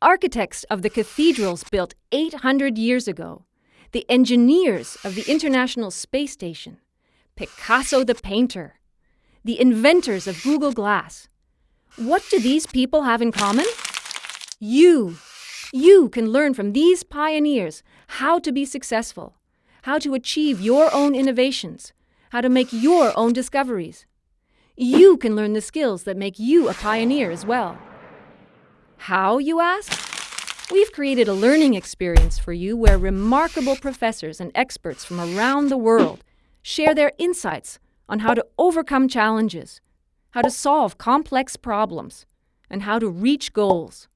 architects of the cathedrals built 800 years ago, the engineers of the International Space Station, Picasso the painter, the inventors of Google Glass. What do these people have in common? You. You can learn from these pioneers how to be successful, how to achieve your own innovations, how to make your own discoveries. You can learn the skills that make you a pioneer as well. How, you ask? We've created a learning experience for you where remarkable professors and experts from around the world share their insights on how to overcome challenges, how to solve complex problems, and how to reach goals.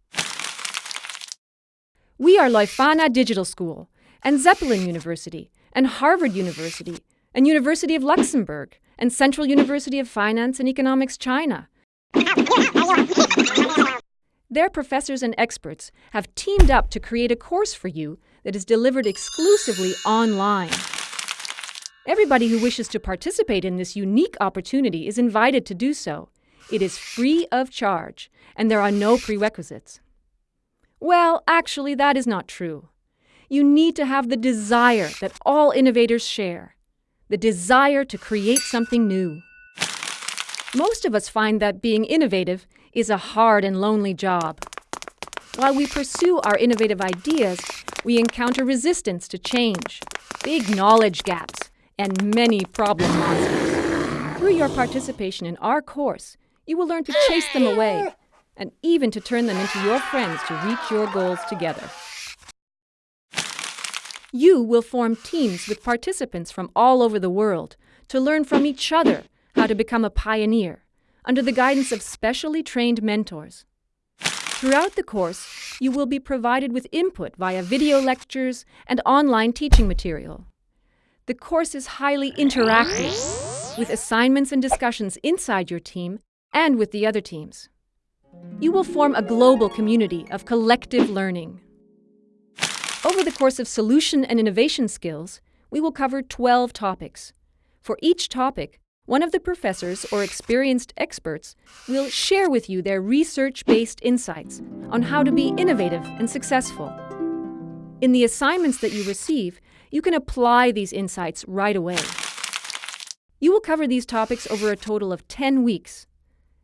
We are Leuphana Digital School, and Zeppelin University, and Harvard University, and University of Luxembourg, and Central University of Finance and Economics China. Their professors and experts have teamed up to create a course for you that is delivered exclusively online. Everybody who wishes to participate in this unique opportunity is invited to do so. It is free of charge, and there are no prerequisites. Well, actually, that is not true. You need to have the desire that all innovators share the desire to create something new. Most of us find that being innovative is a hard and lonely job. While we pursue our innovative ideas, we encounter resistance to change, big knowledge gaps, and many problem monsters. Through your participation in our course, you will learn to chase them away and even to turn them into your friends to reach your goals together. You will form teams with participants from all over the world to learn from each other how to become a pioneer under the guidance of specially trained mentors. Throughout the course, you will be provided with input via video lectures and online teaching material. The course is highly interactive, with assignments and discussions inside your team and with the other teams. You will form a global community of collective learning. Over the course of solution and innovation skills, we will cover 12 topics. For each topic, one of the professors or experienced experts will share with you their research-based insights on how to be innovative and successful. In the assignments that you receive, you can apply these insights right away. You will cover these topics over a total of 10 weeks.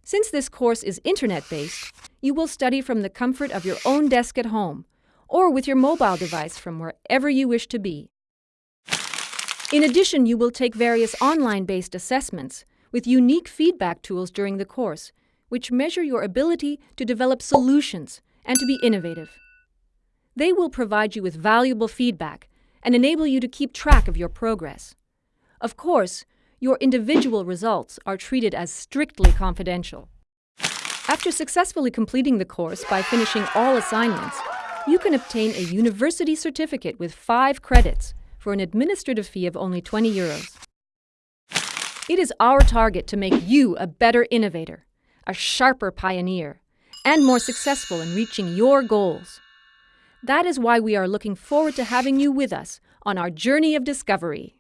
Since this course is internet-based, you will study from the comfort of your own desk at home or with your mobile device from wherever you wish to be. In addition, you will take various online-based assessments with unique feedback tools during the course, which measure your ability to develop solutions and to be innovative. They will provide you with valuable feedback and enable you to keep track of your progress. Of course, your individual results are treated as strictly confidential. After successfully completing the course by finishing all assignments, you can obtain a university certificate with five credits for an administrative fee of only 20 euros. It is our target to make you a better innovator, a sharper pioneer, and more successful in reaching your goals. That is why we are looking forward to having you with us on our journey of discovery.